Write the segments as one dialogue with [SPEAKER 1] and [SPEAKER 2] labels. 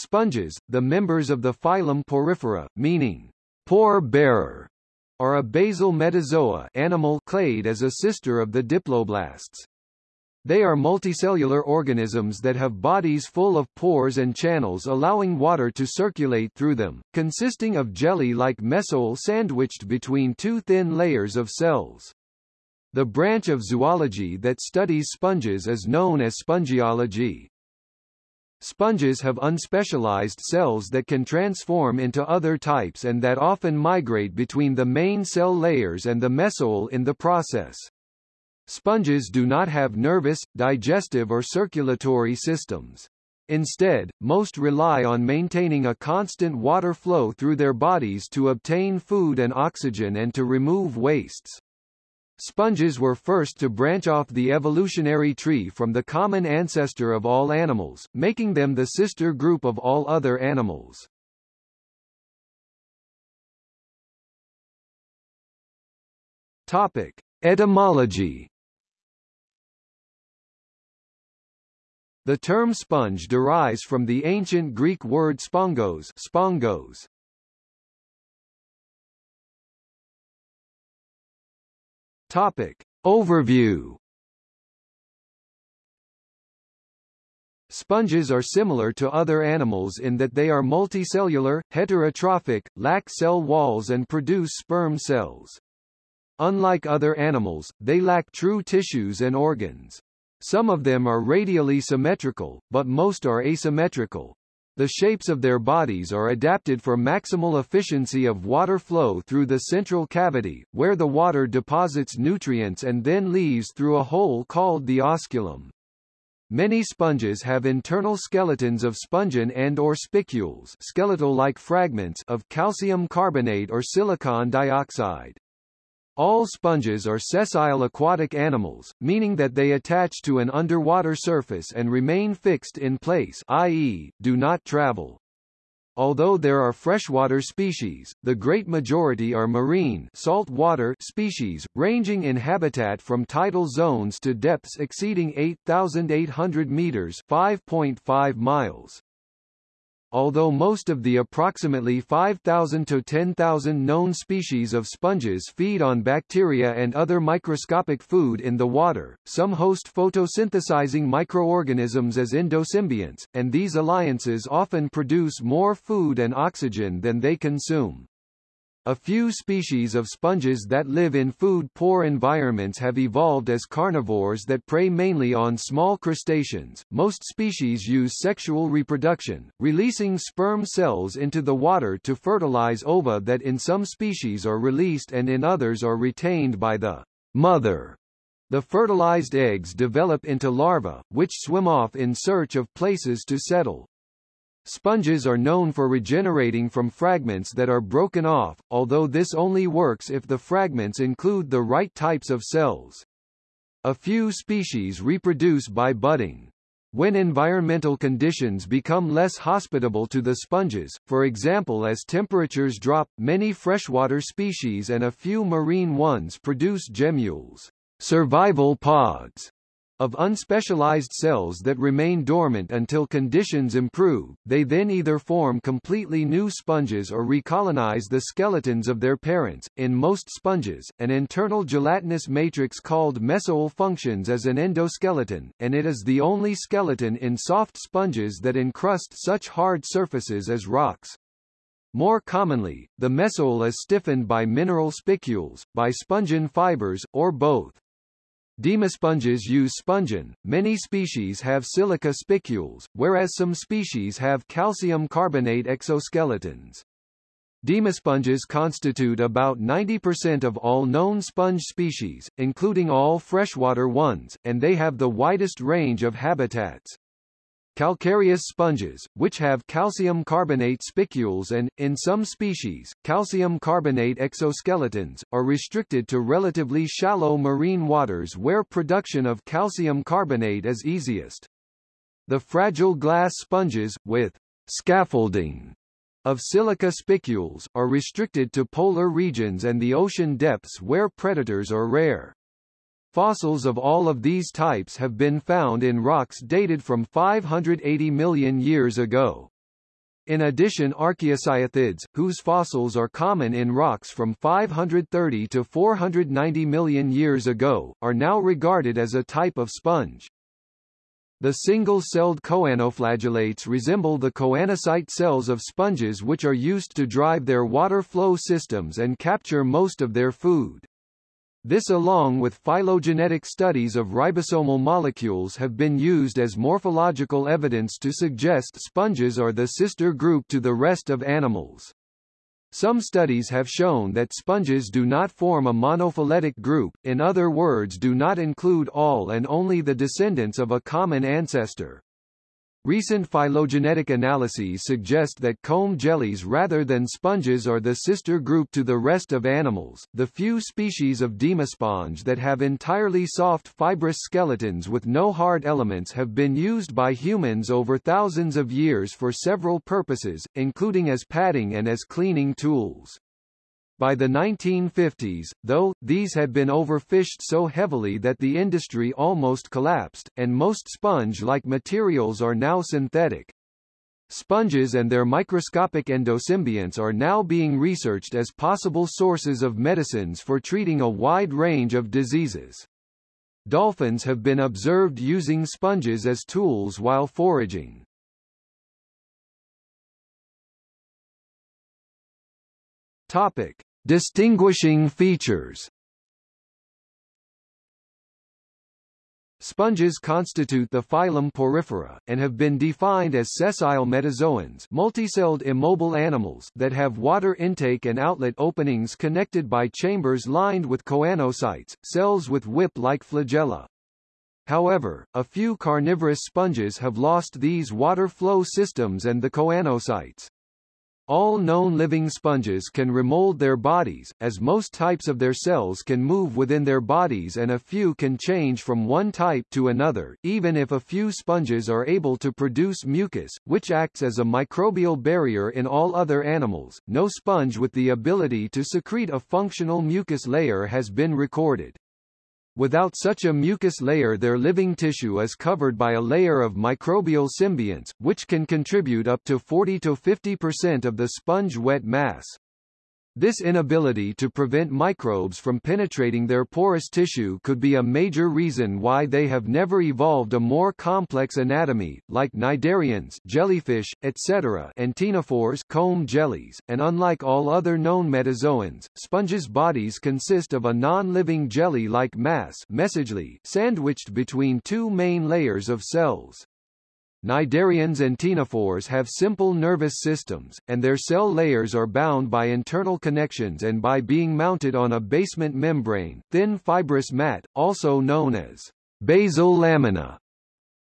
[SPEAKER 1] Sponges, the members of the phylum Porifera, meaning pore bearer, are a basal metazoa animal clade as a sister of the diploblasts. They are multicellular organisms that have bodies full of pores and channels allowing water to circulate through them, consisting of jelly-like mesohyl sandwiched between two thin layers of cells. The branch of zoology that studies sponges is known as spongiology. Sponges have unspecialized cells that can transform into other types and that often migrate between the main cell layers and the mesohyl in the process. Sponges do not have nervous, digestive or circulatory systems. Instead, most rely on maintaining a constant water flow through their bodies to obtain food and oxygen and to remove wastes. Sponges were first to branch off the evolutionary tree from the common ancestor of all animals, making them the sister group of all other animals. Topic: Etymology The term sponge derives from the ancient Greek word spongos, spongos. Topic. Overview Sponges are similar to other animals in that they are multicellular, heterotrophic, lack cell walls and produce sperm cells. Unlike other animals, they lack true tissues and organs. Some of them are radially symmetrical, but most are asymmetrical. The shapes of their bodies are adapted for maximal efficiency of water flow through the central cavity, where the water deposits nutrients and then leaves through a hole called the osculum. Many sponges have internal skeletons of spongin and or spicules skeletal-like fragments of calcium carbonate or silicon dioxide. All sponges are sessile aquatic animals, meaning that they attach to an underwater surface and remain fixed in place i.e., do not travel. Although there are freshwater species, the great majority are marine saltwater species, ranging in habitat from tidal zones to depths exceeding 8,800 meters 5.5 miles. Although most of the approximately 5,000 to 10,000 known species of sponges feed on bacteria and other microscopic food in the water, some host photosynthesizing microorganisms as endosymbionts, and these alliances often produce more food and oxygen than they consume. A few species of sponges that live in food-poor environments have evolved as carnivores that prey mainly on small crustaceans. Most species use sexual reproduction, releasing sperm cells into the water to fertilize ova that in some species are released and in others are retained by the mother. The fertilized eggs develop into larvae, which swim off in search of places to settle. Sponges are known for regenerating from fragments that are broken off, although this only works if the fragments include the right types of cells. A few species reproduce by budding. When environmental conditions become less hospitable to the sponges, for example as temperatures drop, many freshwater species and a few marine ones produce gemmules survival pods, of unspecialized cells that remain dormant until conditions improve, they then either form completely new sponges or recolonize the skeletons of their parents. In most sponges, an internal gelatinous matrix called mesohyl functions as an endoskeleton, and it is the only skeleton in soft sponges that encrust such hard surfaces as rocks. More commonly, the mesohyl is stiffened by mineral spicules, by spongin fibers, or both. Demosponges use spongin. Many species have silica spicules, whereas some species have calcium carbonate exoskeletons. Demosponges constitute about 90% of all known sponge species, including all freshwater ones, and they have the widest range of habitats. Calcareous sponges, which have calcium carbonate spicules and, in some species, calcium carbonate exoskeletons, are restricted to relatively shallow marine waters where production of calcium carbonate is easiest. The fragile glass sponges, with scaffolding of silica spicules, are restricted to polar regions and the ocean depths where predators are rare. Fossils of all of these types have been found in rocks dated from 580 million years ago. In addition archaeocyathids, whose fossils are common in rocks from 530 to 490 million years ago, are now regarded as a type of sponge. The single-celled choanoflagellates resemble the choanocyte cells of sponges which are used to drive their water flow systems and capture most of their food. This along with phylogenetic studies of ribosomal molecules have been used as morphological evidence to suggest sponges are the sister group to the rest of animals. Some studies have shown that sponges do not form a monophyletic group, in other words do not include all and only the descendants of a common ancestor. Recent phylogenetic analyses suggest that comb jellies rather than sponges are the sister group to the rest of animals. The few species of demosponge that have entirely soft fibrous skeletons with no hard elements have been used by humans over thousands of years for several purposes, including as padding and as cleaning tools. By the 1950s, though, these had been overfished so heavily that the industry almost collapsed, and most sponge-like materials are now synthetic. Sponges and their microscopic endosymbionts are now being researched as possible sources of medicines for treating a wide range of diseases. Dolphins have been observed using sponges as tools while foraging. Topic. Distinguishing features Sponges constitute the phylum Porifera, and have been defined as sessile metazoans multicelled immobile animals that have water intake and outlet openings connected by chambers lined with choanocytes, cells with whip-like flagella. However, a few carnivorous sponges have lost these water flow systems and the choanocytes. All known living sponges can remold their bodies, as most types of their cells can move within their bodies and a few can change from one type to another, even if a few sponges are able to produce mucus, which acts as a microbial barrier in all other animals. No sponge with the ability to secrete a functional mucus layer has been recorded. Without such a mucus layer their living tissue is covered by a layer of microbial symbionts, which can contribute up to 40-50% of the sponge wet mass. This inability to prevent microbes from penetrating their porous tissue could be a major reason why they have never evolved a more complex anatomy, like cnidarians jellyfish, etc. and ctenophores comb jellies, and unlike all other known metazoans, sponges' bodies consist of a non-living jelly-like mass sandwiched between two main layers of cells. Cnidarians and ctenophores have simple nervous systems, and their cell layers are bound by internal connections and by being mounted on a basement membrane, thin fibrous mat, also known as basal lamina.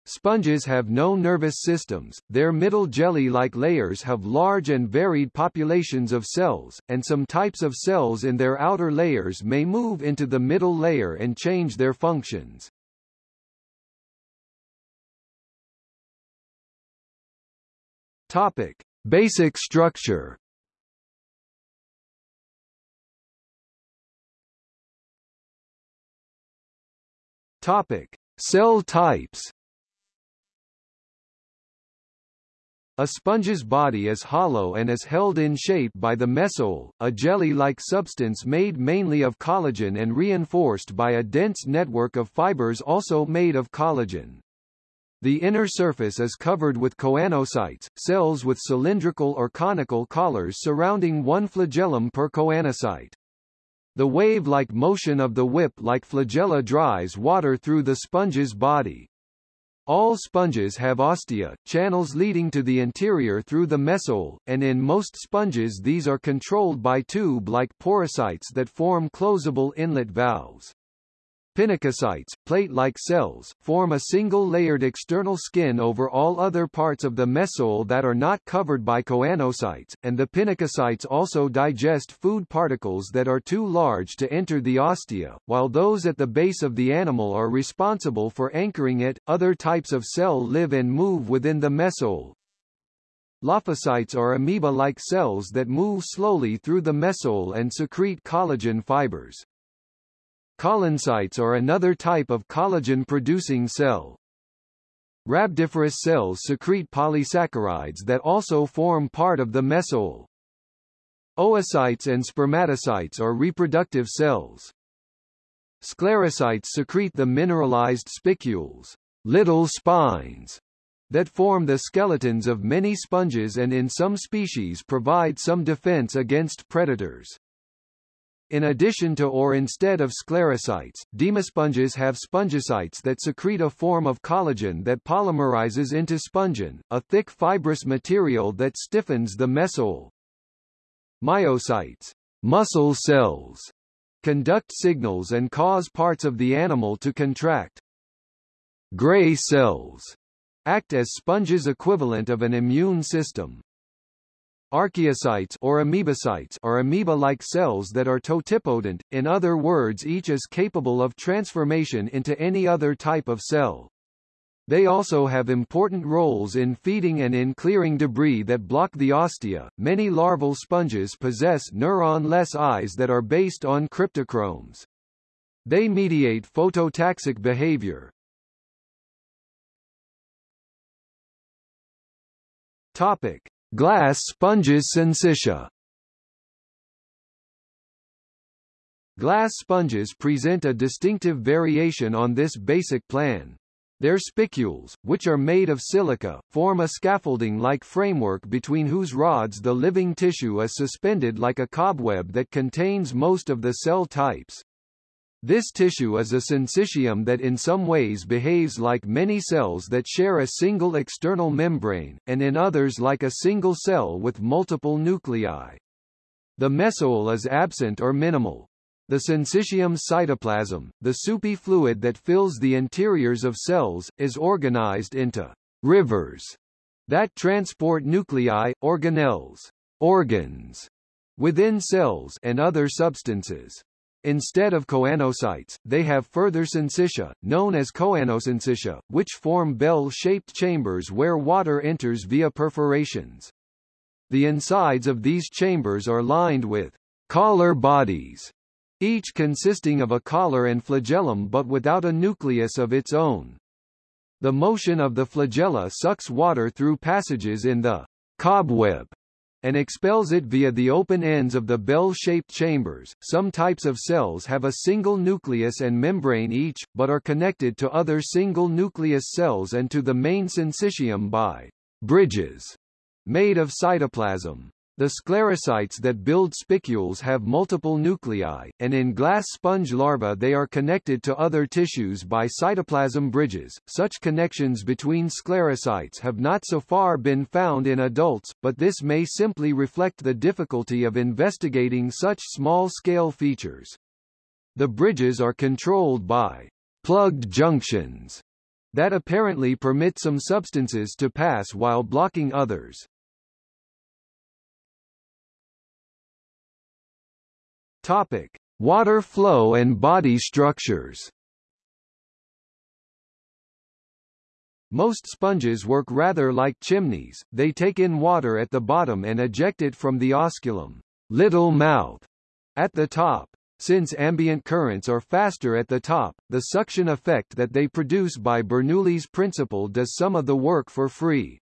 [SPEAKER 1] Sponges have no nervous systems, their middle jelly-like layers have large and varied populations of cells, and some types of cells in their outer layers may move into the middle layer and change their functions. Topic: Basic structure. Topic: Cell types. A sponge's body is hollow and is held in shape by the mesohyl, a jelly-like substance made mainly of collagen and reinforced by a dense network of fibers also made of collagen. The inner surface is covered with choanocytes, cells with cylindrical or conical collars surrounding one flagellum per choanocyte. The wave-like motion of the whip-like flagella drives water through the sponge's body. All sponges have ostia, channels leading to the interior through the mesohyl, and in most sponges these are controlled by tube-like porocytes that form closable inlet valves. Pinacocytes, plate-like cells, form a single layered external skin over all other parts of the mesohyl that are not covered by choanocytes, and the pinacocytes also digest food particles that are too large to enter the ostia, while those at the base of the animal are responsible for anchoring it. Other types of cell live and move within the mesohyl. Lophocytes are amoeba-like cells that move slowly through the mesohyl and secrete collagen fibers. Collencytes are another type of collagen-producing cell. Rhabdiferous cells secrete polysaccharides that also form part of the mesohyl. Oocytes and spermatocytes are reproductive cells. Sclerocytes secrete the mineralized spicules, little spines, that form the skeletons of many sponges and in some species provide some defense against predators. In addition to or instead of sclerocytes, demosponges have spongocytes that secrete a form of collagen that polymerizes into spongin, a thick fibrous material that stiffens the mesohyl. Myocytes, muscle cells, conduct signals and cause parts of the animal to contract. Gray cells act as sponges equivalent of an immune system. Archaeocytes or amoebocytes are amoeba-like cells that are totipotent, in other words each is capable of transformation into any other type of cell. They also have important roles in feeding and in clearing debris that block the ostia. Many larval sponges possess neuron-less eyes that are based on cryptochromes. They mediate phototaxic behavior. Topic: Glass sponges syncytia. Glass sponges present a distinctive variation on this basic plan. Their spicules, which are made of silica, form a scaffolding-like framework between whose rods the living tissue is suspended like a cobweb that contains most of the cell types. This tissue is a syncytium that in some ways behaves like many cells that share a single external membrane, and in others like a single cell with multiple nuclei. The mesohyl is absent or minimal. The syncytium cytoplasm, the soupy fluid that fills the interiors of cells, is organized into rivers that transport nuclei, organelles, organs, within cells and other substances. Instead of choanocytes, they have further syncytia, known as choanosyncytia, which form bell-shaped chambers where water enters via perforations. The insides of these chambers are lined with collar bodies each consisting of a collar and flagellum but without a nucleus of its own. The motion of the flagella sucks water through passages in the cobweb and expels it via the open ends of the bell-shaped chambers. Some types of cells have a single nucleus and membrane each, but are connected to other single-nucleus cells and to the main syncytium by bridges made of cytoplasm. The sclerocytes that build spicules have multiple nuclei, and in glass sponge larvae they are connected to other tissues by cytoplasm bridges. Such connections between sclerocytes have not so far been found in adults, but this may simply reflect the difficulty of investigating such small-scale features. The bridges are controlled by plugged junctions that apparently permit some substances to pass while blocking others. Topic: Water flow and body structures. Most sponges work rather like chimneys, they take in water at the bottom and eject it from the osculum little mouth, at the top. Since ambient currents are faster at the top, the suction effect that they produce by Bernoulli's principle does some of the work for free.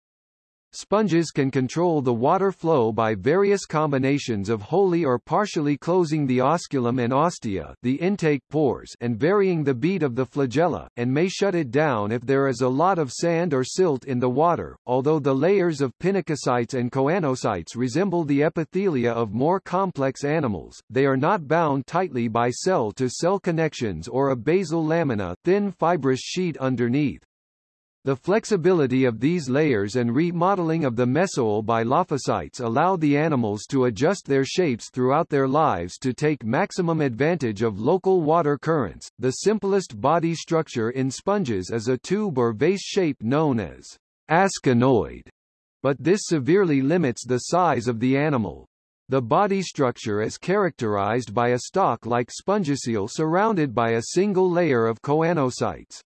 [SPEAKER 1] Sponges can control the water flow by various combinations of wholly or partially closing the osculum and ostia the intake pores and varying the beat of the flagella, and may shut it down if there is a lot of sand or silt in the water. Although the layers of pinacocytes and choanocytes resemble the epithelia of more complex animals, they are not bound tightly by cell-to-cell -cell connections or a basal lamina thin fibrous sheet underneath. The flexibility of these layers and remodeling of the mesohyl by lophocytes allow the animals to adjust their shapes throughout their lives to take maximum advantage of local water currents. The simplest body structure in sponges is a tube or vase shape known as asconoid, but this severely limits the size of the animal. The body structure is characterized by a stalk-like spongocoel surrounded by a single layer of choanocytes.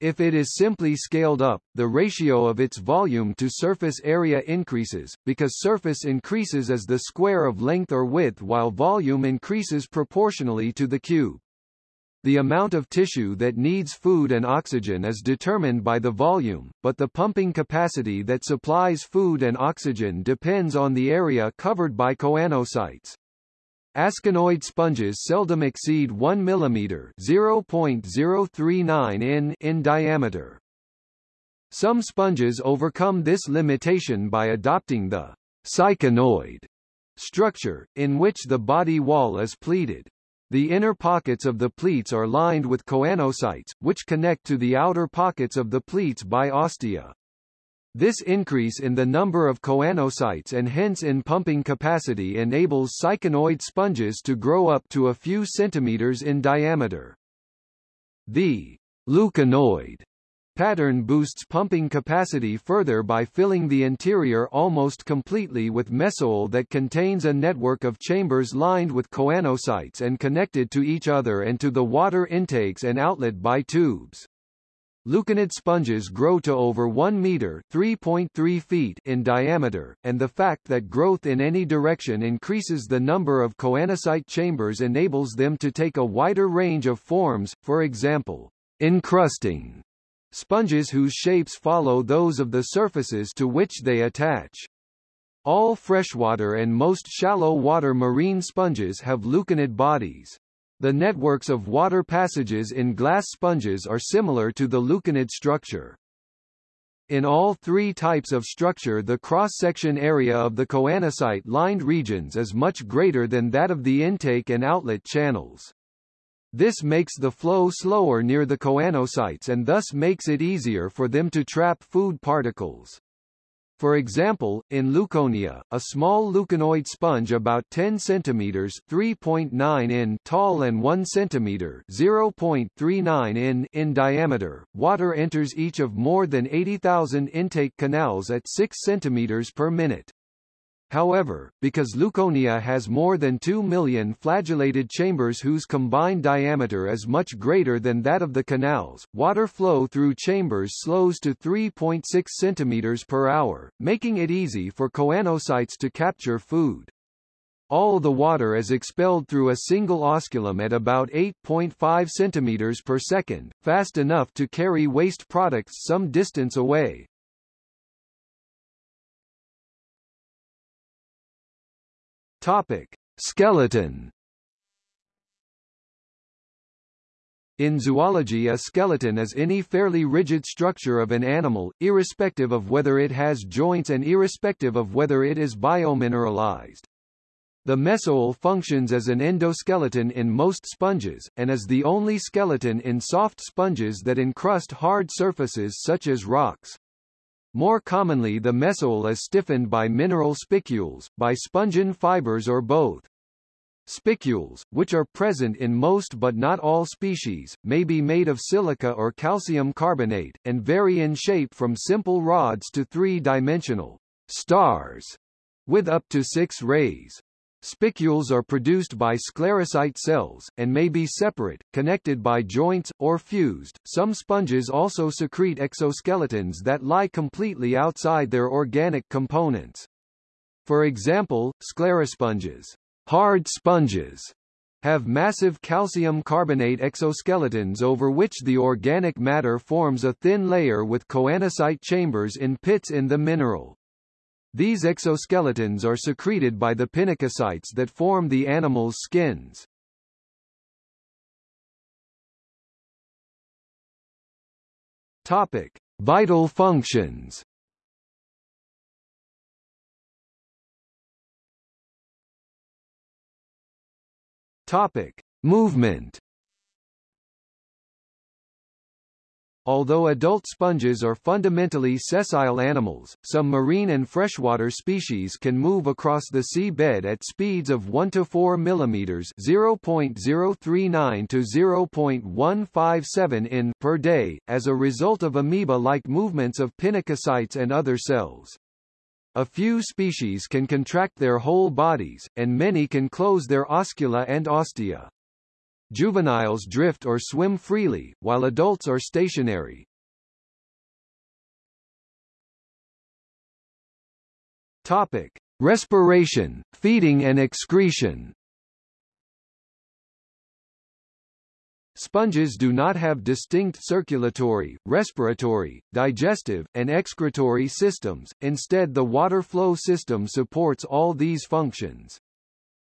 [SPEAKER 1] If it is simply scaled up, the ratio of its volume to surface area increases, because surface increases as the square of length or width while volume increases proportionally to the cube. The amount of tissue that needs food and oxygen is determined by the volume, but the pumping capacity that supplies food and oxygen depends on the area covered by choanocytes. Asconoid sponges seldom exceed 1 mm (0.039 in) in diameter. Some sponges overcome this limitation by adopting the syconoid structure, in which the body wall is pleated. The inner pockets of the pleats are lined with choanocytes, which connect to the outer pockets of the pleats by ostia. This increase in the number of choanocytes and hence in pumping capacity enables syconoid sponges to grow up to a few centimeters in diameter. The leuconoid pattern boosts pumping capacity further by filling the interior almost completely with mesohyl that contains a network of chambers lined with choanocytes and connected to each other and to the water intakes and outlet by tubes. Leuconid sponges grow to over 1 meter (3.3 feet) in diameter, and the fact that growth in any direction increases the number of choanocyte chambers enables them to take a wider range of forms, for example, encrusting sponges whose shapes follow those of the surfaces to which they attach. All freshwater and most shallow water marine sponges have leuconid bodies. The networks of water passages in glass sponges are similar to the leuconid structure. In all three types of structure the cross-section area of the choanocyte-lined regions is much greater than that of the intake and outlet channels. This makes the flow slower near the choanocytes and thus makes it easier for them to trap food particles. For example, in Leuconia, a small leuconoid sponge about 10 cm 3.9 in tall and 1 cm 0.39 in in diameter, water enters each of more than 80,000 intake canals at 6 cm per minute. However, because Leuconia has more than 2 million flagellated chambers whose combined diameter is much greater than that of the canals, water flow through chambers slows to 3.6 cm per hour, making it easy for choanocytes to capture food. All the water is expelled through a single osculum at about 8.5 cm per second, fast enough to carry waste products some distance away. Topic: Skeleton. In zoology a skeleton is any fairly rigid structure of an animal, irrespective of whether it has joints and irrespective of whether it is biomineralized. The mesohyl functions as an endoskeleton in most sponges, and is the only skeleton in soft sponges that encrust hard surfaces such as rocks. More commonly the mesohyl is stiffened by mineral spicules, by spongin fibers or both. Spicules, which are present in most but not all species, may be made of silica or calcium carbonate, and vary in shape from simple rods to three-dimensional stars, with up to six rays. Spicules are produced by sclerocyte cells, and may be separate, connected by joints, or fused. Some sponges also secrete exoskeletons that lie completely outside their organic components. For example, sclerosponges, hard sponges, have massive calcium carbonate exoskeletons over which the organic matter forms a thin layer with choanocyte chambers in pits in the mineral. These exoskeletons are secreted by the pinacocytes that form the animal's skins. Topic: Vital functions. Topic: Movement. Although adult sponges are fundamentally sessile animals, some marine and freshwater species can move across the sea bed at speeds of 1 to 4 mm (0.039 to 0.157 in) per day, as a result of amoeba-like movements of pinacocytes and other cells. A few species can contract their whole bodies, and many can close their oscula and ostia. Juveniles drift or swim freely, while adults are stationary. Topic: Respiration, feeding and excretion. Sponges do not have distinct circulatory, respiratory, digestive, and excretory systems, instead the water flow system supports all these functions.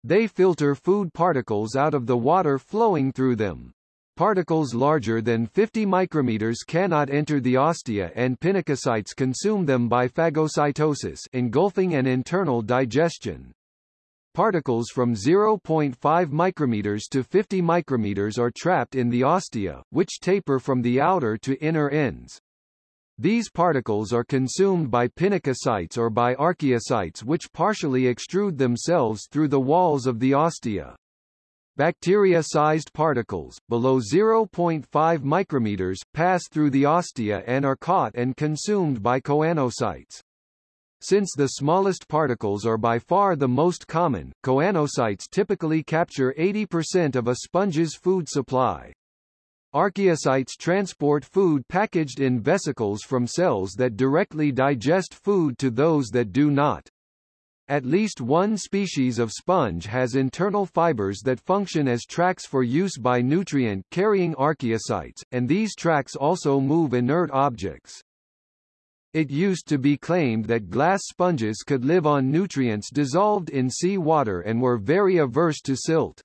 [SPEAKER 1] They filter food particles out of the water flowing through them. Particles larger than 50 micrometers cannot enter the ostia and pinacocytes consume them by phagocytosis engulfing and internal digestion. Particles from 0.5 micrometers to 50 micrometers are trapped in the ostia, which taper from the outer to inner ends. These particles are consumed by pinacocytes or by archaeocytes which partially extrude themselves through the walls of the ostia. Bacteria-sized particles, below 0.5 micrometers, pass through the ostia and are caught and consumed by choanocytes. Since the smallest particles are by far the most common, choanocytes typically capture 80% of a sponge's food supply. Archaeocytes transport food packaged in vesicles from cells that directly digest food to those that do not. At least one species of sponge has internal fibers that function as tracks for use by nutrient-carrying archaeocytes, and these tracks also move inert objects. It used to be claimed that glass sponges could live on nutrients dissolved in sea water and were very averse to silt.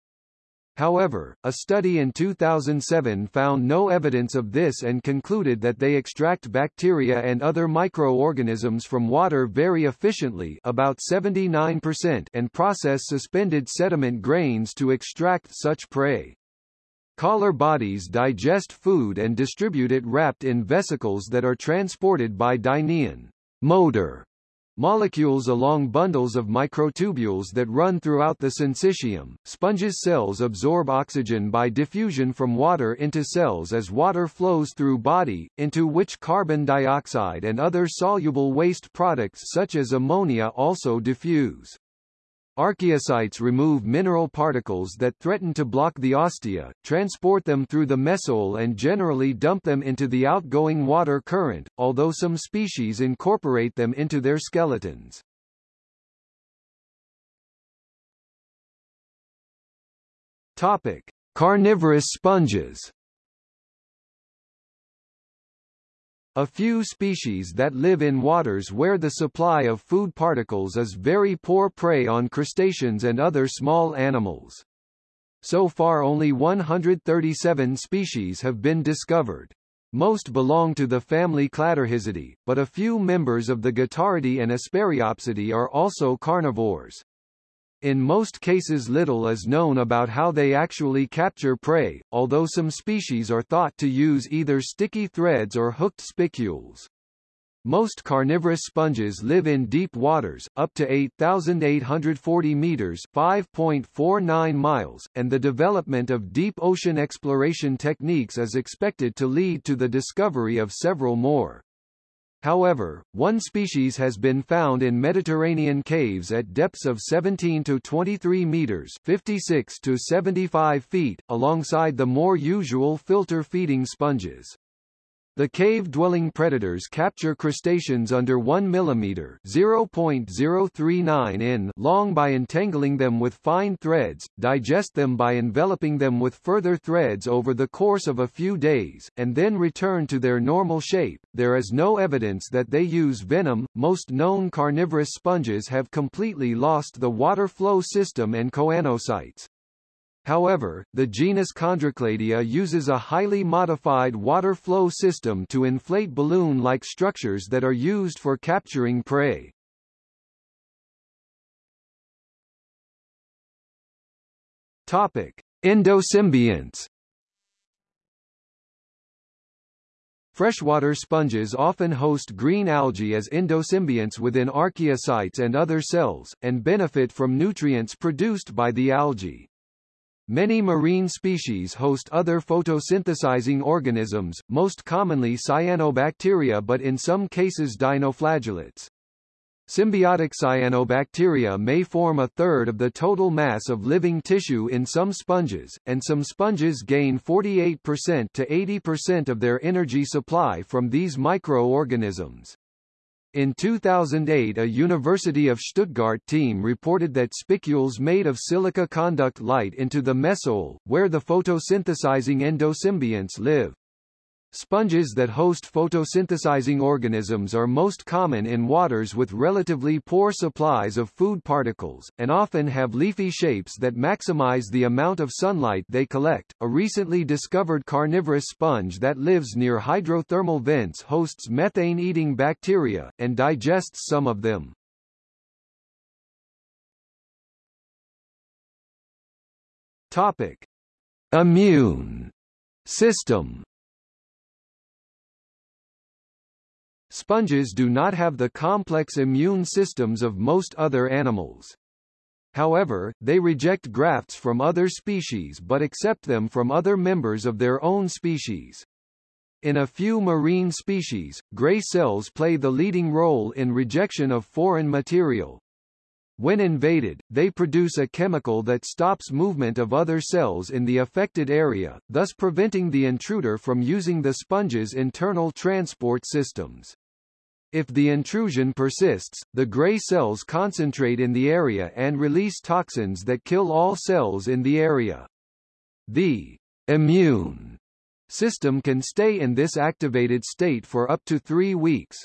[SPEAKER 1] However, a study in 2007 found no evidence of this and concluded that they extract bacteria and other microorganisms from water very efficiently about 79% and process suspended sediment grains to extract such prey. Collar bodies digest food and distribute it wrapped in vesicles that are transported by dynein motor molecules along bundles of microtubules that run throughout the syncytium. Sponges cells absorb oxygen by diffusion from water into cells as water flows through body, into which carbon dioxide and other soluble waste products such as ammonia also diffuse. Archaeocytes remove mineral particles that threaten to block the ostia, transport them through the mesohyl and generally dump them into the outgoing water current, although some species incorporate them into their skeletons. Topic: Carnivorous sponges A few species that live in waters where the supply of food particles is very poor prey on crustaceans and other small animals. So far only 137 species have been discovered. Most belong to the family Cladorhizidae, but a few members of the Guitarridae and Esperiopsidae are also carnivores. In most cases little is known about how they actually capture prey, although some species are thought to use either sticky threads or hooked spicules. Most carnivorous sponges live in deep waters, up to 8,840 meters 5.49 miles, and the development of deep ocean exploration techniques is expected to lead to the discovery of several more. However, one species has been found in Mediterranean caves at depths of 17 to 23 meters 56 to 75 feet, alongside the more usual filter-feeding sponges. The cave-dwelling predators capture crustaceans under 1 mm (0.039 in) long by entangling them with fine threads, digest them by enveloping them with further threads over the course of a few days, and then return to their normal shape. There is no evidence that they use venom. Most known carnivorous sponges have completely lost the water flow system and choanocytes. However, the genus Chondrocladia uses a highly modified water flow system to inflate balloon-like structures that are used for capturing prey. Topic: Endosymbionts. Freshwater sponges often host green algae as endosymbionts within archaeocytes and other cells, and benefit from nutrients produced by the algae. Many marine species host other photosynthesizing organisms, most commonly cyanobacteria but in some cases dinoflagellates. Symbiotic cyanobacteria may form a third of the total mass of living tissue in some sponges, and some sponges gain 48% to 80% of their energy supply from these microorganisms. In 2008 a University of Stuttgart team reported that spicules made of silica conduct light into the mesohyl, where the photosynthesizing endosymbionts live. Sponges that host photosynthesizing organisms are most common in waters with relatively poor supplies of food particles, and often have leafy shapes that maximize the amount of sunlight they collect. A recently discovered carnivorous sponge that lives near hydrothermal vents hosts methane-eating bacteria, and digests some of them. Topic. Immune system Sponges do not have the complex immune systems of most other animals. However, they reject grafts from other species but accept them from other members of their own species. In a few marine species, gray cells play the leading role in rejection of foreign material. When invaded, they produce a chemical that stops movement of other cells in the affected area, thus preventing the intruder from using the sponge's internal transport systems. If the intrusion persists, the gray cells concentrate in the area and release toxins that kill all cells in the area. The immune system can stay in this activated state for up to three weeks.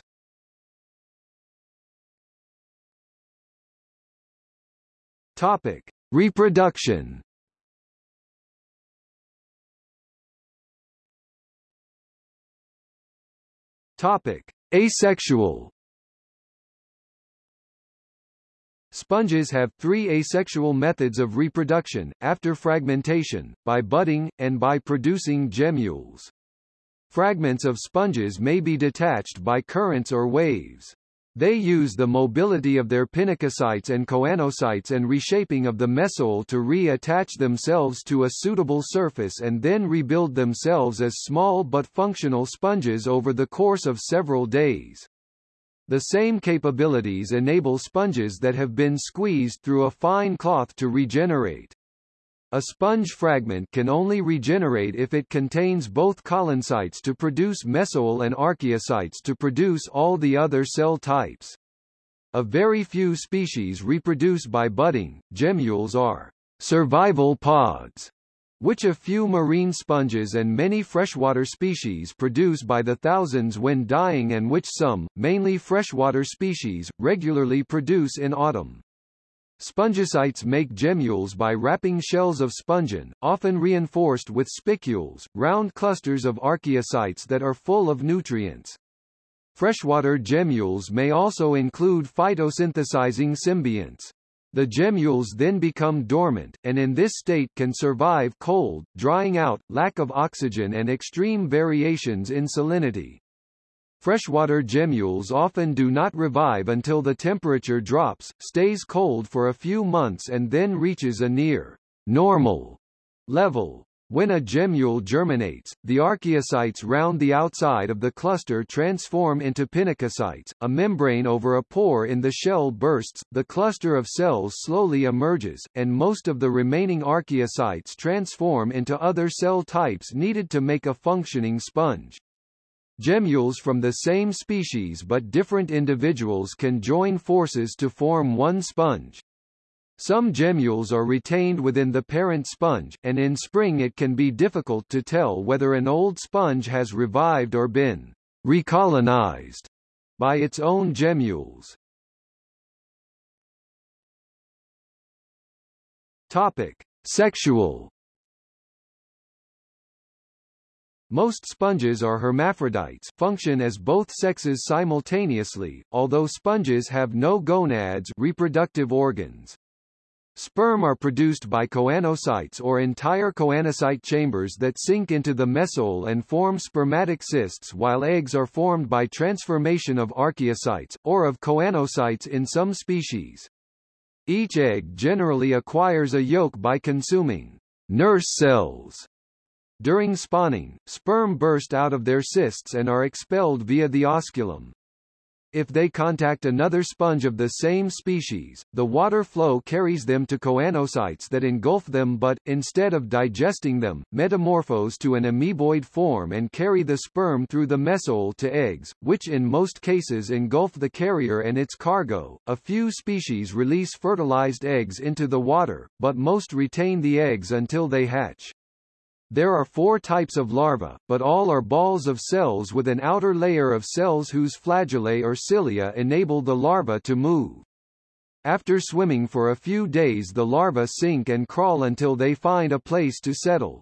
[SPEAKER 1] Topic. Reproduction Topic. Asexual Sponges have three asexual methods of reproduction, after fragmentation, by budding, and by producing gemmules. Fragments of sponges may be detached by currents or waves. They use the mobility of their pinacocytes and choanocytes and reshaping of the mesohyl to re-attach themselves to a suitable surface and then rebuild themselves as small but functional sponges over the course of several days. The same capabilities enable sponges that have been squeezed through a fine cloth to regenerate. A sponge fragment can only regenerate if it contains both collencytes to produce mesohyl and archaeocytes to produce all the other cell types. A very few species reproduce by budding. Gemmules are survival pods, which a few marine sponges and many freshwater species produce by the thousands when dying and which some, mainly freshwater species, regularly produce in autumn. Spongocytes make gemmules by wrapping shells of spongin, often reinforced with spicules, round clusters of archaeocytes that are full of nutrients. Freshwater gemmules may also include photosynthesizing symbionts. The gemmules then become dormant, and in this state can survive cold, drying out, lack of oxygen and extreme variations in salinity. Freshwater gemmules often do not revive until the temperature drops, stays cold for a few months and then reaches a near normal level. When a gemmule germinates, the archaeocytes round the outside of the cluster transform into pinacocytes, a membrane over a pore in the shell bursts, the cluster of cells slowly emerges, and most of the remaining archaeocytes transform into other cell types needed to make a functioning sponge. Gemmules from the same species but different individuals can join forces to form one sponge. Some gemmules are retained within the parent sponge, and in spring it can be difficult to tell whether an old sponge has revived or been recolonized by its own gemmules. Topic: Sexual Most sponges are hermaphrodites function as both sexes simultaneously, although sponges have no gonads reproductive organs. Sperm are produced by choanocytes or entire choanocyte chambers that sink into the mesohyl and form spermatic cysts while eggs are formed by transformation of archaeocytes, or of choanocytes in some species. Each egg generally acquires a yolk by consuming nurse cells during spawning, sperm burst out of their cysts and are expelled via the osculum. If they contact another sponge of the same species, the water flow carries them to choanocytes that engulf them but, instead of digesting them, metamorphose to an amoeboid form and carry the sperm through the mesohyl to eggs, which in most cases engulf the carrier and its cargo. A few species release fertilized eggs into the water, but most retain the eggs until they hatch. There are four types of larvae, but all are balls of cells with an outer layer of cells whose flagellae or cilia enable the larva to move. After swimming for a few days the larvae sink and crawl until they find a place to settle.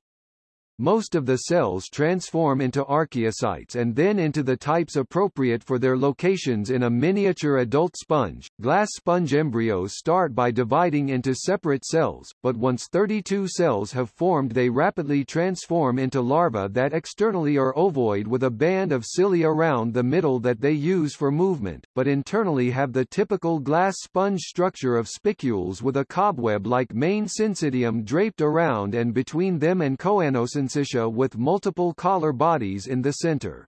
[SPEAKER 1] Most of the cells transform into archaeocytes and then into the types appropriate for their locations in a miniature adult sponge. Glass sponge embryos start by dividing into separate cells, but once 32 cells have formed they rapidly transform into larvae that externally are ovoid with a band of cilia around the middle that they use for movement, but internally have the typical glass sponge structure of spicules with a cobweb-like main syncytium draped around and between them and with multiple collar bodies in the center.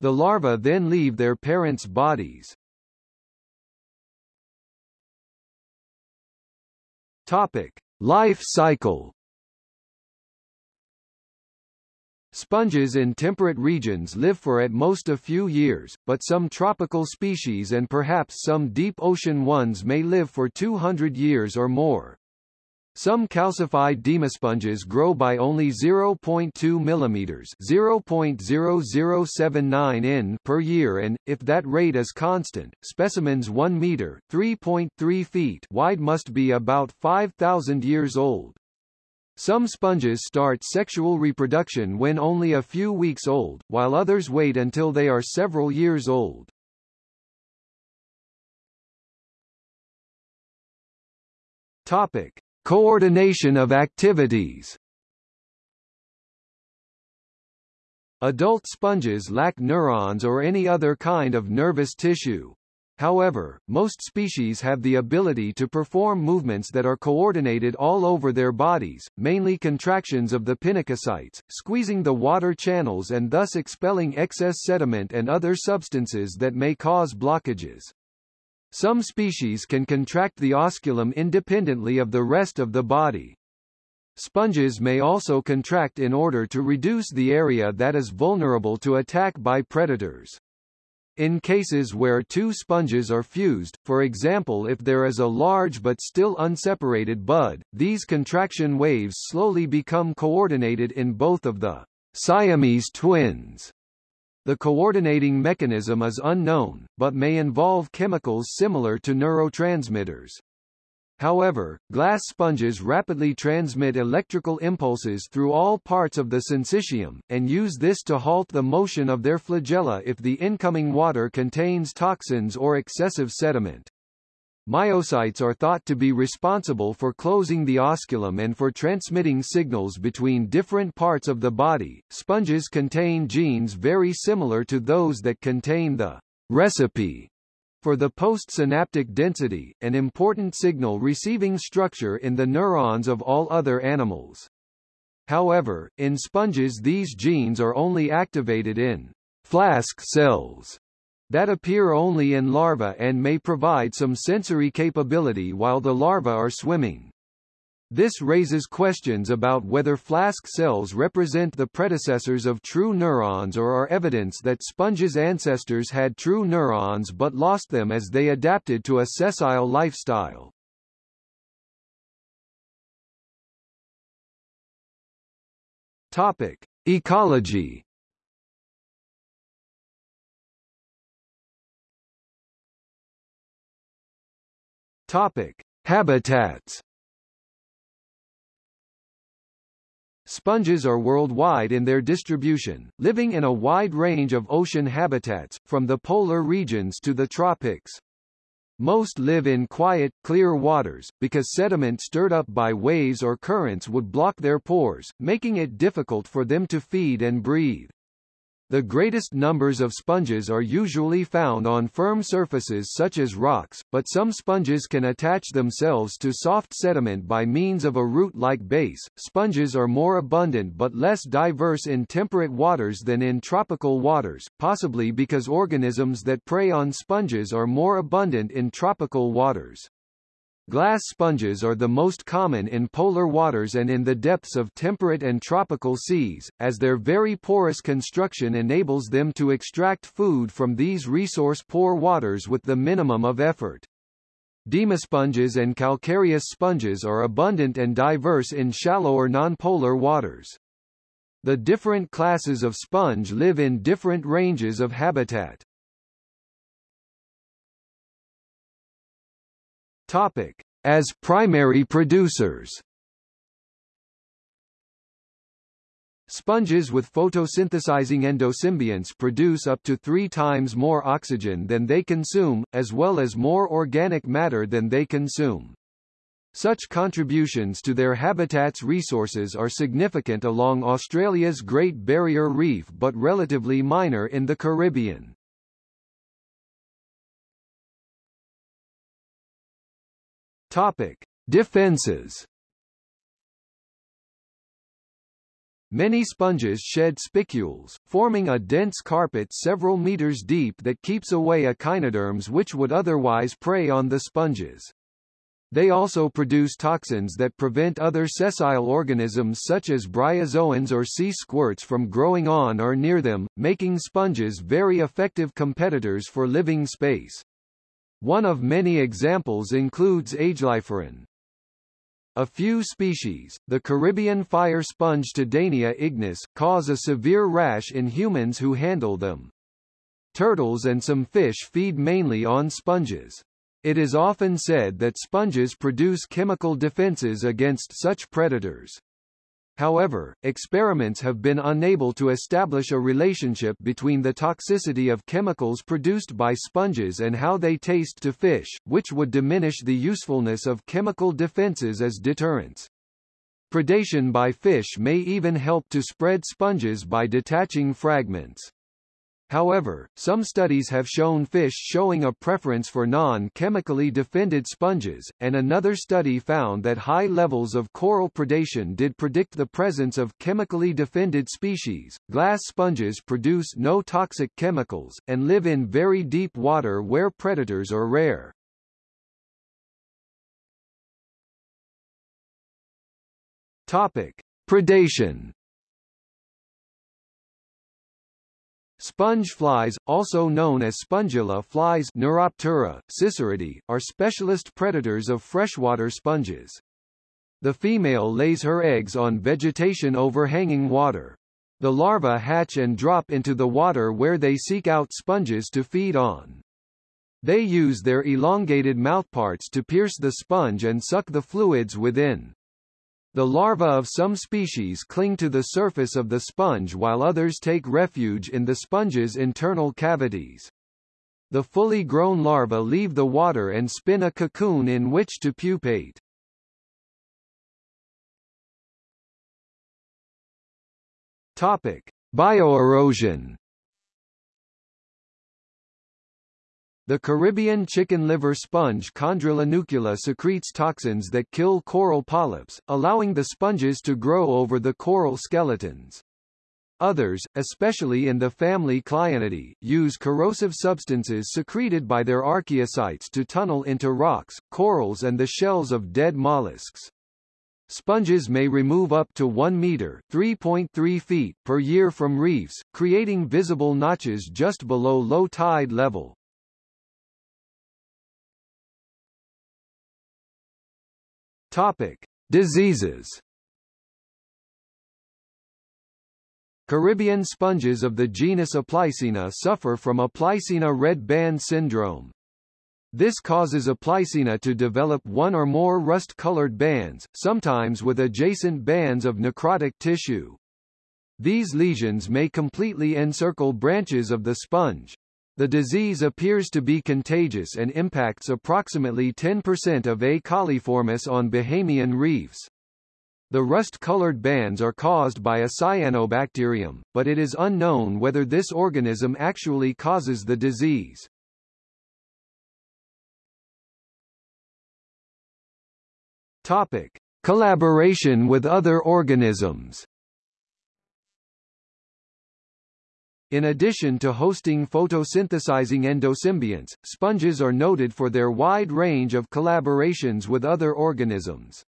[SPEAKER 1] The larvae then leave their parents' bodies. Topic: Life cycle. Sponges in temperate regions live for at most a few years, but some tropical species and perhaps some deep ocean ones may live for 200 years or more. Some calcified demosponges grow by only 0.2 mm (0.0079 in) per year and, if that rate is constant, specimens 1 meter (3.3 feet) wide must be about 5,000 years old. Some sponges start sexual reproduction when only a few weeks old, while others wait until they are several years old. Topic. Coordination of activities Adult sponges lack neurons or any other kind of nervous tissue. However, most species have the ability to perform movements that are coordinated all over their bodies, mainly contractions of the pinacocytes, squeezing the water channels and thus expelling excess sediment and other substances that may cause blockages. Some species can contract the osculum independently of the rest of the body. Sponges may also contract in order to reduce the area that is vulnerable to attack by predators. In cases where two sponges are fused, for example if there is a large but still unseparated bud, these contraction waves slowly become coordinated in both of the Siamese twins the coordinating mechanism is unknown, but may involve chemicals similar to neurotransmitters. However, glass sponges rapidly transmit electrical impulses through all parts of the syncytium, and use this to halt the motion of their flagella if the incoming water contains toxins or excessive sediment. Myocytes are thought to be responsible for closing the osculum and for transmitting signals between different parts of the body. Sponges contain genes very similar to those that contain the recipe for the postsynaptic density, an important signal receiving structure in the neurons of all other animals. However, in sponges these genes are only activated in flask cells that appear only in larvae and may provide some sensory capability while the larvae are swimming. This raises questions about whether flask cells represent the predecessors of true neurons or are evidence that sponges' ancestors had true neurons but lost them as they adapted to a sessile lifestyle. Topic: Ecology Topic: Habitats. Sponges are worldwide in their distribution, living in a wide range of ocean habitats, from the polar regions to the tropics. Most live in quiet, clear waters, because sediment stirred up by waves or currents would block their pores, making it difficult for them to feed and breathe. The greatest numbers of sponges are usually found on firm surfaces such as rocks, but some sponges can attach themselves to soft sediment by means of a root-like base. Sponges are more abundant but less diverse in temperate waters than in tropical waters, possibly because organisms that prey on sponges are more abundant in tropical waters. Glass sponges are the most common in polar waters and in the depths of temperate and tropical seas, as their very porous construction enables them to extract food from these resource-poor waters with the minimum of effort. Demosponges and calcareous sponges are abundant and diverse in shallower nonpolar waters. The different classes of sponge live in different ranges of habitat. Topic. As primary producers Sponges with photosynthesizing endosymbionts produce up to three times more oxygen than they consume, as well as more organic matter than they consume. Such contributions to their habitat's resources are significant along Australia's Great Barrier Reef but relatively minor in the Caribbean. Topic: Defenses. Many sponges shed spicules, forming a dense carpet several meters deep that keeps away echinoderms which would otherwise prey on the sponges. They also produce toxins that prevent other sessile organisms such as bryozoans or sea squirts from growing on or near them, making sponges very effective competitors for living space. One of many examples includes ageliferin. A few species, the Caribbean fire sponge Tedania ignis, cause a severe rash in humans who handle them. Turtles and some fish feed mainly on sponges. It is often said that sponges produce chemical defenses against such predators. However, experiments have been unable to establish a relationship between the toxicity of chemicals produced by sponges and how they taste to fish, which would diminish the usefulness of chemical defenses as deterrents. Predation by fish may even help to spread sponges by detaching fragments. However, some studies have shown fish showing a preference for non-chemically defended sponges, and another study found that high levels of coral predation did predict the presence of chemically defended species. Glass sponges produce no toxic chemicals, and live in very deep water where predators are rare. Topic. Predation Sponge flies, also known as spongilla flies Neuroptera, Sisyridae, are specialist predators of freshwater sponges. The female lays her eggs on vegetation overhanging water. The larvae hatch and drop into the water where they seek out sponges to feed on. They use their elongated mouthparts to pierce the sponge and suck the fluids within. The larvae of some species cling to the surface of the sponge while others take refuge in the sponge's internal cavities. The fully grown larvae leave the water and spin a cocoon in which to pupate. Topic: Bioerosion The Caribbean chicken liver sponge Chondrilla nucula secretes toxins that kill coral polyps, allowing the sponges to grow over the coral skeletons. Others, especially in the family Clionidae, use corrosive substances secreted by their archaeocytes to tunnel into rocks, corals and the shells of dead mollusks. Sponges may remove up to 1 meter 3.3 feet per year from reefs, creating visible notches just below low tide level. Topic: Diseases. Caribbean sponges of the genus Aplysina suffer from Aplysina red band syndrome. This causes Aplysina to develop one or more rust-colored bands, sometimes with adjacent bands of necrotic tissue. These lesions may completely encircle branches of the sponge, the disease appears to be contagious and impacts approximately 10% of A. cauliformis on Bahamian reefs. The rust-colored bands are caused by a cyanobacterium, but it is unknown whether this organism actually causes the disease. Topic: Collaboration with other organisms. In addition to hosting photosynthesizing endosymbionts, sponges are noted for their wide range of collaborations with other organisms.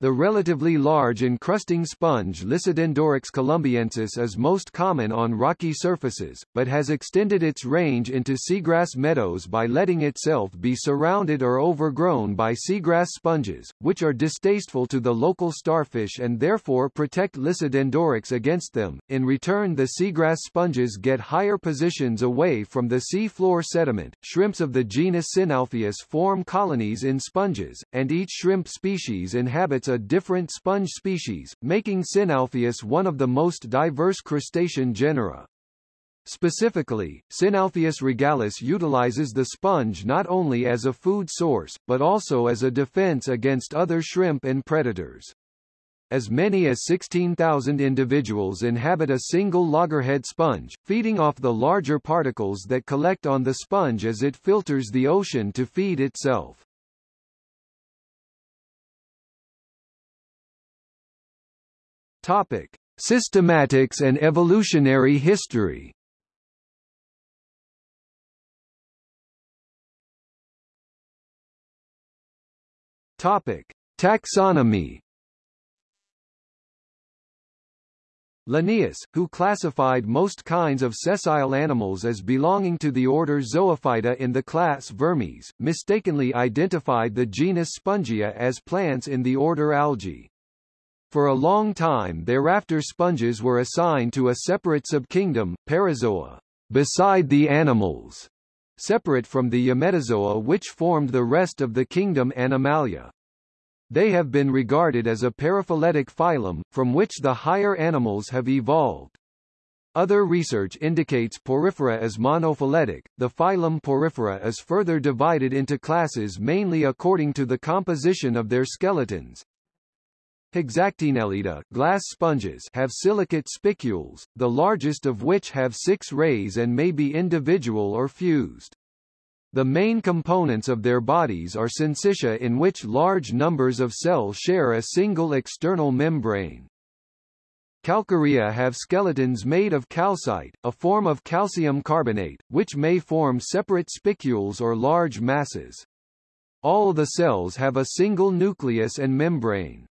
[SPEAKER 1] The relatively large encrusting sponge Lissodendoryx colombiensis is most common on rocky surfaces, but has extended its range into seagrass meadows by letting itself be surrounded or overgrown by seagrass sponges, which are distasteful to the local starfish and therefore protect Lisodendroics against them. In return the seagrass sponges get higher positions away from the sea floor sediment. Shrimps of the genus Synalpheus form colonies in sponges, and each shrimp species inhabits a different sponge species, making Synalpheus one of the most diverse crustacean genera. Specifically, Synalpheus regalis utilizes the sponge not only as a food source, but also as a defense against other shrimp and predators. As many as 16,000 individuals inhabit a single loggerhead sponge, feeding off the larger particles that collect on the sponge as it filters the ocean to feed itself. Topic: Systematics and evolutionary history. Topic: Taxonomy. Linnaeus, who classified most kinds of sessile animals as belonging to the order Zoophyta in the class Vermes, mistakenly identified the genus Spongia as plants in the order Algae. For a long time thereafter sponges were assigned to a separate subkingdom, Parazoa, beside the animals, separate from the Eumetazoa which formed the rest of the kingdom Animalia. They have been regarded as a paraphyletic phylum, from which the higher animals have evolved. Other research indicates Porifera as monophyletic. The phylum Porifera is further divided into classes mainly according to the composition of their skeletons. Hexactinellida glass sponges have silicate spicules, the largest of which have six rays and may be individual or fused. The main components of their bodies are syncytia in which large numbers of cells share a single external membrane. Calcarea have skeletons made of calcite, a form of calcium carbonate, which may form separate spicules or large masses. All the cells have a single nucleus and membrane.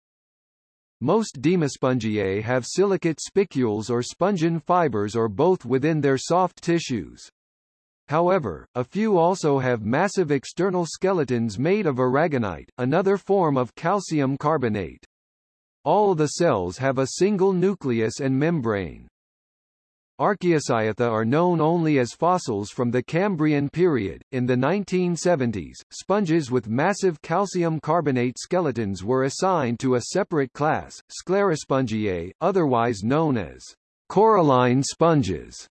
[SPEAKER 1] Most Demospongiae have silicate spicules or spongin fibers or both within their soft tissues. However, a few also have massive external skeletons made of aragonite, another form of calcium carbonate. All the cells have a single nucleus and membrane. Archaeocyathea are known only as fossils from the Cambrian period. In the 1970s, sponges with massive calcium carbonate skeletons were assigned to a separate class, Sclerospongiae, otherwise known as coralline sponges.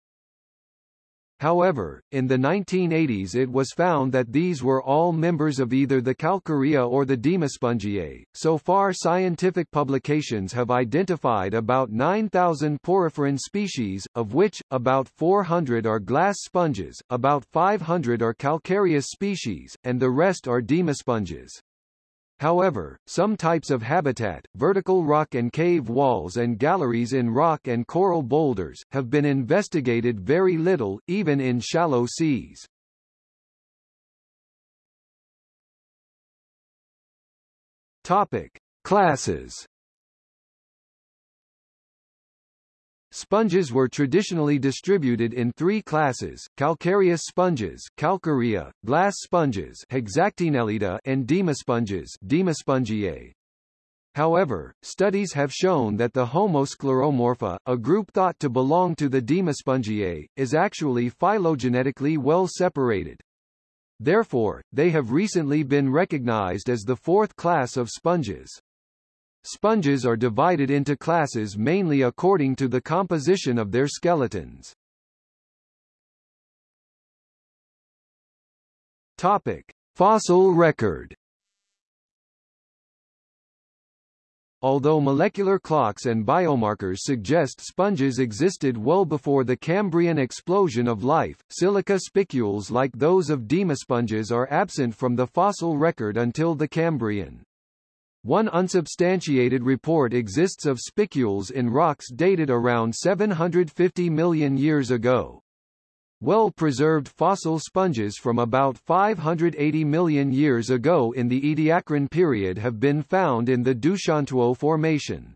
[SPEAKER 1] However, in the 1980s it was found that these were all members of either the Calcarea or the Demospongiae. So far scientific publications have identified about 9,000 poriferan species, of which, about 400 are glass sponges, about 500 are calcareous species, and the rest are demosponges. However, some types of habitat, vertical rock and cave walls and galleries in rock and coral boulders, have been investigated very little, even in shallow seas. Topic. Classes Sponges were traditionally distributed in three classes, calcareous sponges calcarea, glass sponges hexactinellida and demosponges demospongiae. However, studies have shown that the Homoscleromorpha, a group thought to belong to the Demospongiae, is actually phylogenetically well separated. Therefore, they have recently been recognized as the fourth class of sponges. Sponges are divided into classes mainly according to the composition of their skeletons. Topic: Fossil record although molecular clocks and biomarkers suggest sponges existed well before the Cambrian explosion of life, silica spicules like those of demosponges are absent from the fossil record until the Cambrian. One unsubstantiated report exists of spicules in rocks dated around 750 million years ago. Well-preserved fossil sponges from about 580 million years ago in the Ediacaran period have been found in the Doushantuo Formation.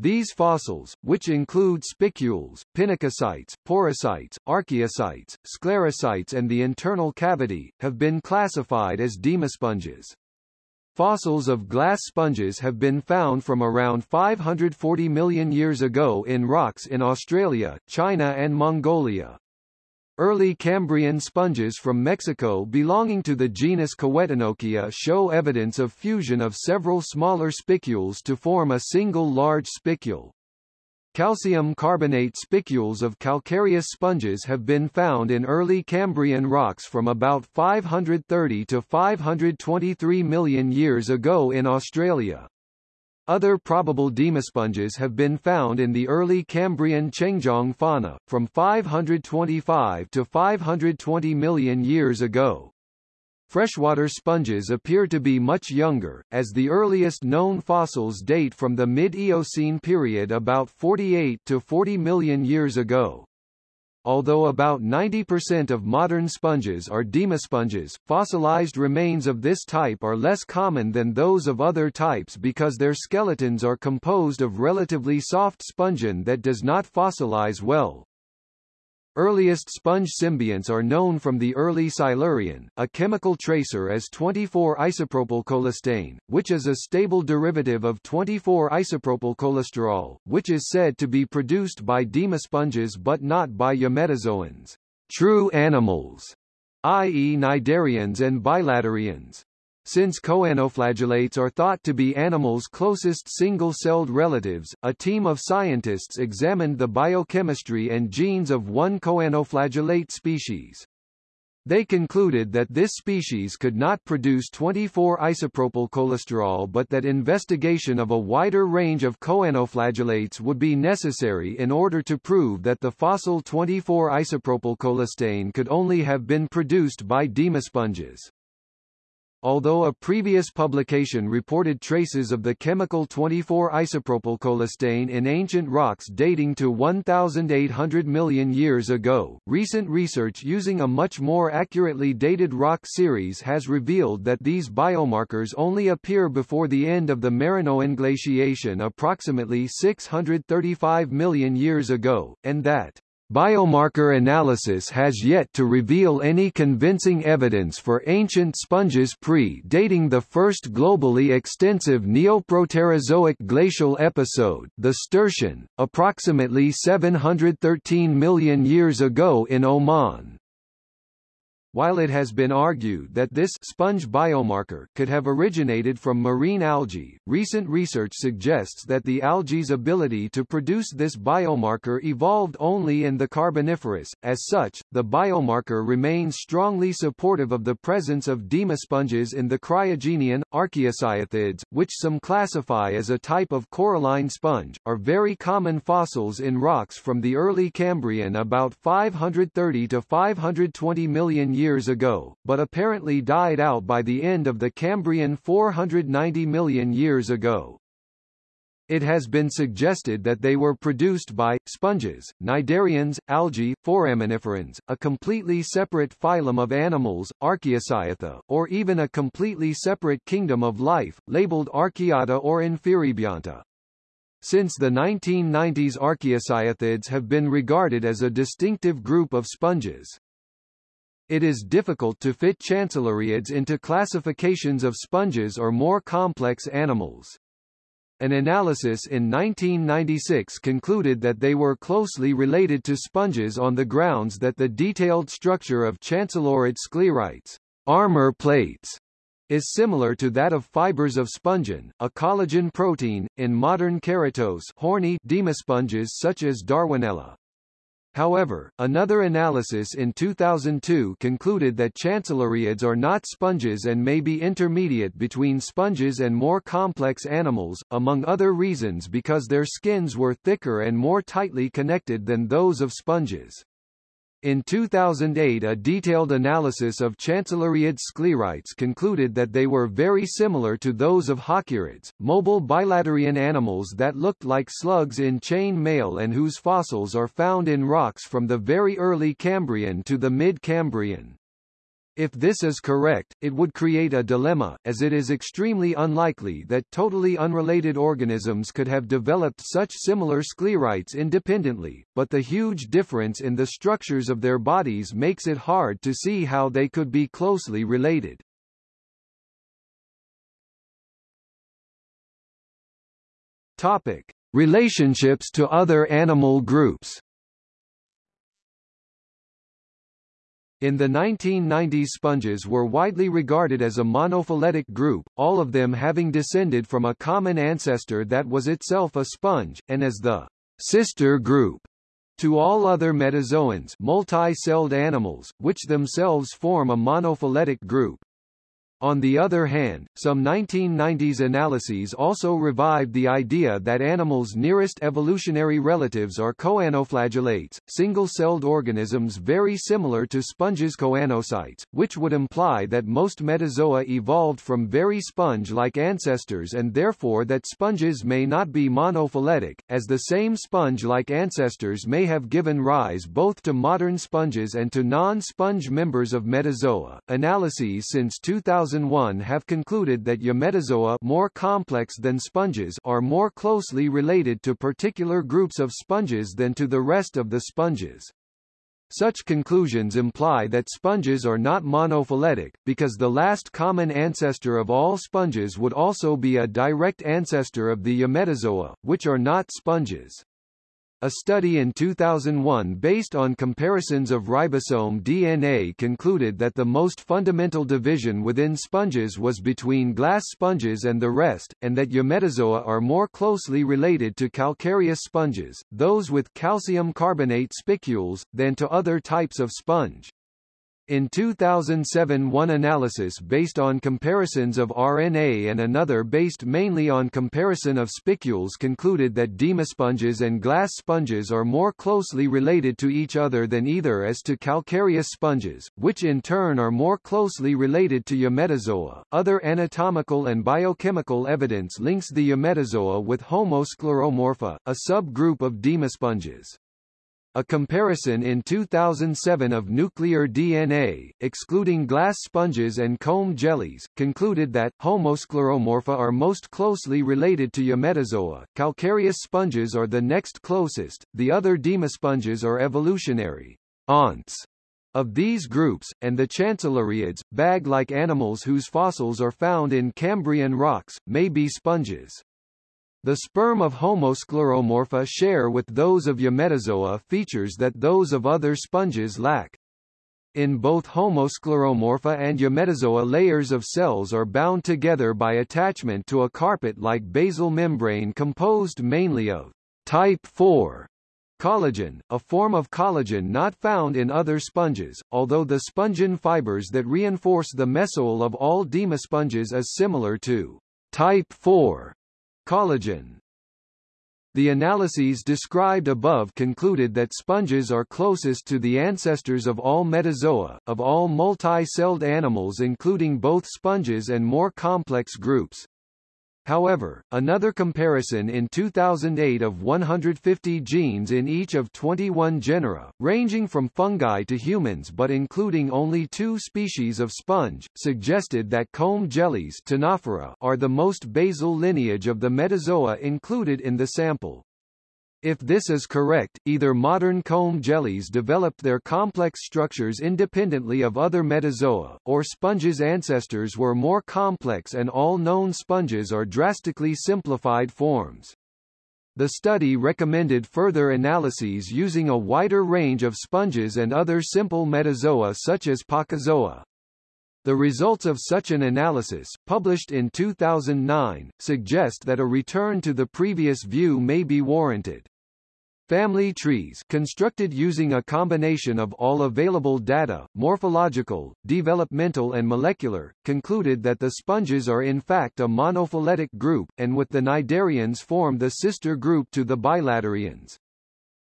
[SPEAKER 1] These fossils, which include spicules, pinacocytes, porocytes, archaeocytes, sclerocytes and the internal cavity, have been classified as demosponges. Fossils of glass sponges have been found from around 540 million years ago in rocks in Australia, China and Mongolia. Early Cambrian sponges from Mexico belonging to the genus Kiwetinokia show evidence of fusion of several smaller spicules to form a single large spicule. Calcium carbonate spicules of calcareous sponges have been found in early Cambrian rocks from about 530 to 523 million years ago in Australia. Other probable demosponges have been found in the early Cambrian Chengjiang fauna, from 525 to 520 million years ago. Freshwater sponges appear to be much younger, as the earliest known fossils date from the mid-Eocene period about 48 to 40 million years ago. Although about 90% of modern sponges are demosponges, fossilized remains of this type are less common than those of other types because their skeletons are composed of relatively soft spongin that does not fossilize well. Earliest sponge symbionts are known from the early Silurian, a chemical tracer as 24-isopropyl which is a stable derivative of 24-isopropyl which is said to be produced by demosponges but not by eumetazoans, true animals, i.e. cnidarians and bilaterians. Since choanoflagellates are thought to be animals' closest single-celled relatives, a team of scientists examined the biochemistry and genes of one choanoflagellate species. They concluded that this species could not produce 24-isopropyl cholesterol but that investigation of a wider range of choanoflagellates would be necessary in order to prove that the fossil 24-isopropyl cholestane could only have been produced by demosponges. Although a previous publication reported traces of the chemical 24-isopropylcholestane in ancient rocks dating to 1,800 million years ago, recent research using a much more accurately dated rock series has revealed that these biomarkers only appear before the end of the Marinoan glaciation approximately 635 million years ago, and that Biomarker analysis has yet to reveal any convincing evidence for ancient sponges pre-dating the first globally extensive Neoproterozoic glacial episode the Sturtian, approximately 713 million years ago in Oman. While it has been argued that this sponge biomarker could have originated from marine algae, recent research suggests that the algae's ability to produce this biomarker evolved only in the Carboniferous. As such, the biomarker remains strongly supportive of the presence of demosponges in the cryogenian, archaeocyathids, which some classify as a type of coralline sponge, are very common fossils in rocks from the early Cambrian about 530 to 520 million years ago, but apparently died out by the end of the Cambrian 490 million years ago. It has been suggested that they were produced by, sponges, cnidarians, algae, foraminiferans, a completely separate phylum of animals, Archaeocyatha, or even a completely separate kingdom of life, labeled Archaeata or Inferibionta. Since the 1990s archaeocyathids have been regarded as a distinctive group of sponges. It is difficult to fit chancelloriids into classifications of sponges or more complex animals. An analysis in 1996 concluded that they were closely related to sponges on the grounds that the detailed structure of chancelloriid sclerites armor plates is similar to that of fibers of spongin, a collagen protein, in modern keratose horny demosponges such as Darwinella. However, another analysis in 2002 concluded that chancelloriids are not sponges and may be intermediate between sponges and more complex animals, among other reasons because their skins were thicker and more tightly connected than those of sponges. In 2008 a detailed analysis of Chancelloriid sclerites concluded that they were very similar to those of halkieriids, mobile bilaterian animals that looked like slugs in chain mail and whose fossils are found in rocks from the very early Cambrian to the mid-Cambrian. If this is correct, it would create a dilemma, as it is extremely unlikely that totally unrelated organisms could have developed such similar sclerites independently, but the huge difference in the structures of their bodies makes it hard to see how they could be closely related. Topic. Relationships to other animal groups In the 1990s sponges were widely regarded as a monophyletic group, all of them having descended from a common ancestor that was itself a sponge, and as the sister group to all other metazoans multi-celled animals, which themselves form a monophyletic group. On the other hand, some 1990s analyses also revived the idea that animals' nearest evolutionary relatives are choanoflagellates, single-celled organisms very similar to sponges choanocytes, which would imply that most metazoa evolved from very sponge-like ancestors and therefore that sponges may not be monophyletic, as the same sponge-like ancestors may have given rise both to modern sponges and to non-sponge members of metazoa. Analyses since 2000 2001 have concluded that eumetazoa more complex than sponges are more closely related to particular groups of sponges than to the rest of the sponges. Such conclusions imply that sponges are not monophyletic, because the last common ancestor of all sponges would also be a direct ancestor of the eumetazoa, which are not sponges. A study in 2001 based on comparisons of ribosome DNA concluded that the most fundamental division within sponges was between glass sponges and the rest, and that eumetazoa are more closely related to calcareous sponges, those with calcium carbonate spicules, than to other types of sponge. In 2007 one analysis based on comparisons of RNA and another based mainly on comparison of spicules concluded that demosponges and glass sponges are more closely related to each other than either as to calcareous sponges, which in turn are more closely related to eumetazoa. Other anatomical and biochemical evidence links the eumetazoa with Homoscleromorpha, a subgroup of demosponges. A comparison in 2007 of nuclear DNA, excluding glass sponges and comb jellies, concluded that Homoscleromorpha are most closely related to Eumetazoa. Calcareous sponges are the next closest. The other demosponges are evolutionary aunts of these groups, and the chancelloriids, bag-like animals whose fossils are found in Cambrian rocks, may be sponges. The sperm of Homoscleromorpha share with those of Eumetazoa features that those of other sponges lack. In both Homoscleromorpha and Eumetazoa layers of cells are bound together by attachment to a carpet-like basal membrane composed mainly of type 4 collagen, a form of collagen not found in other sponges, although the spongin fibers that reinforce the mesohyl of all demosponges is similar to type 4 Collagen The analyses described above concluded that sponges are closest to the ancestors of all metazoa, of all multi-celled animals including both sponges and more complex groups. However, another comparison in 2008 of 150 genes in each of 21 genera, ranging from fungi to humans but including only two species of sponge, suggested that comb jellies are the most basal lineage of the metazoa included in the sample. If this is correct, either modern comb jellies developed their complex structures independently of other metazoa, or sponges' ancestors were more complex and all known sponges are drastically simplified forms. The study recommended further analyses using a wider range of sponges and other simple metazoa such as Placozoa. The results of such an analysis, published in 2009, suggest that a return to the previous view may be warranted. Family trees constructed using a combination of all available data, morphological, developmental and molecular, concluded that the sponges are in fact a monophyletic group, and with the cnidarians form the sister group to the bilaterians.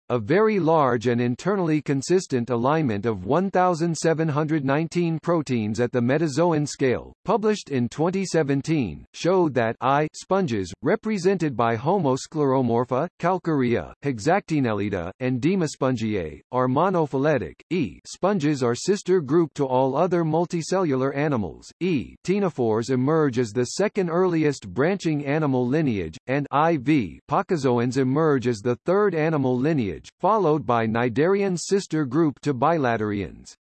[SPEAKER 1] A very large and internally consistent alignment of 1,719 proteins at the metazoan scale, published in 2017, showed that I sponges, represented by Homoscleromorpha, Calcarea, Hexactinellida, and Demospongiae, are monophyletic. E sponges are sister group to all other multicellular animals. E ctenophores emerge as the second earliest branching animal lineage, and IV placozoans emerge as the third animal lineage lineage, followed by cnidarian sister group to bilaterians.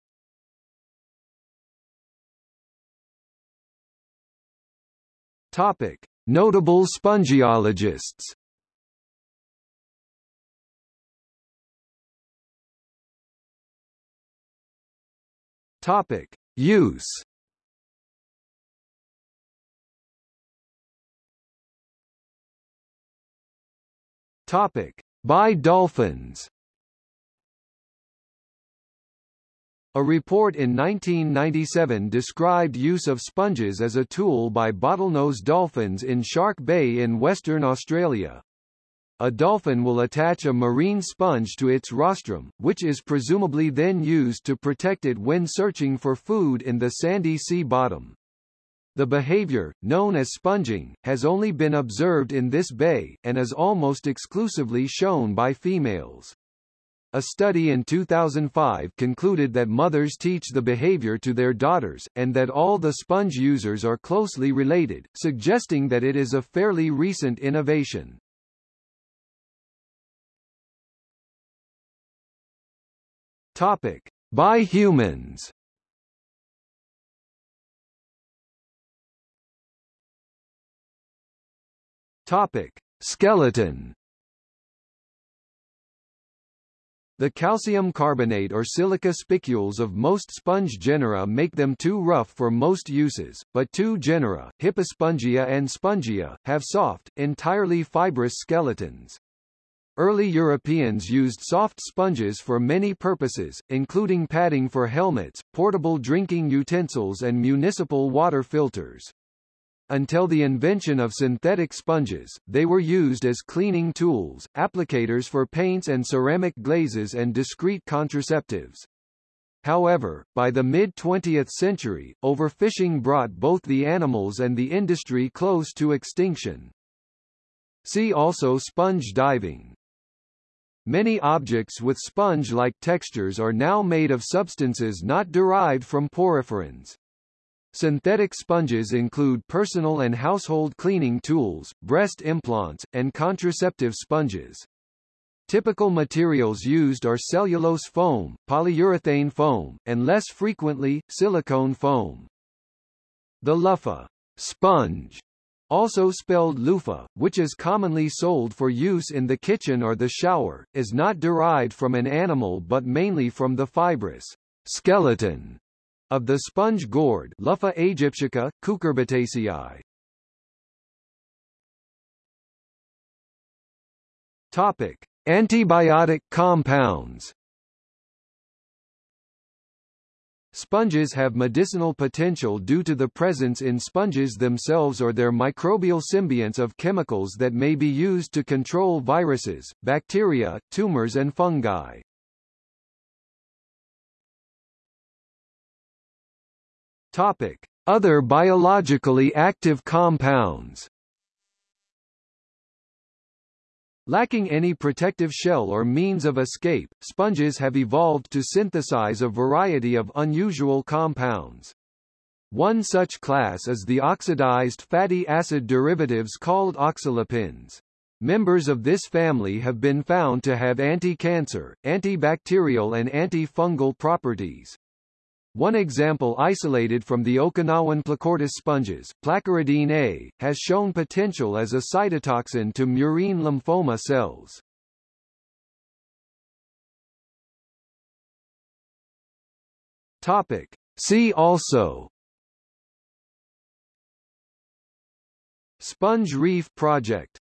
[SPEAKER 1] Topic: Notable spongiologists. Topic: Use. Topic: by dolphins. A report in 1997 described use of sponges as a tool by bottlenose dolphins in Shark Bay in Western Australia. A dolphin will attach a marine sponge to its rostrum, which is presumably then used to protect it when searching for food in the sandy sea bottom. The behavior, known as sponging, has only been observed in this bay, and is almost exclusively shown by females. A study in 2005 concluded that mothers teach the behavior to their daughters, and that all the sponge users are closely related, suggesting that it is a fairly recent innovation. Topic. By humans Topic: Skeleton. The calcium carbonate or silica spicules of most sponge genera make them too rough for most uses, but two genera, Hippospongia and Spongia, have soft, entirely fibrous skeletons. Early Europeans used soft sponges for many purposes, including padding for helmets, portable drinking utensils and municipal water filters. Until the invention of synthetic sponges, they were used as cleaning tools, applicators for paints and ceramic glazes and discreet contraceptives. However, by the mid-20th century, overfishing brought both the animals and the industry close to extinction. See also sponge diving. Many objects with sponge-like textures are now made of substances not derived from poriferans. Synthetic sponges include personal and household cleaning tools, breast implants, and contraceptive sponges. Typical materials used are cellulose foam, polyurethane foam, and less frequently, silicone foam. The luffa sponge, also spelled loofah, which is commonly sold for use in the kitchen or the shower, is not derived from an animal but mainly from the fibrous skeleton of the sponge gourd Luffa aegyptiaca, cucurbitaceae. Topic: Antibiotic compounds. Sponges have medicinal potential due to the presence in sponges themselves or their microbial symbionts of chemicals that may be used to control viruses, bacteria, tumors and fungi. Topic: Other biologically active compounds. Lacking any protective shell or means of escape, sponges have evolved to synthesize a variety of unusual compounds. One such class is the oxidized fatty acid derivatives called oxylipins. Members of this family have been found to have anti-cancer, antibacterial and antifungal properties. One example isolated from the Okinawan Plakortis sponges, plakoridine A, has shown potential as a cytotoxin to murine lymphoma cells. Topic. See also Sponge Reef Project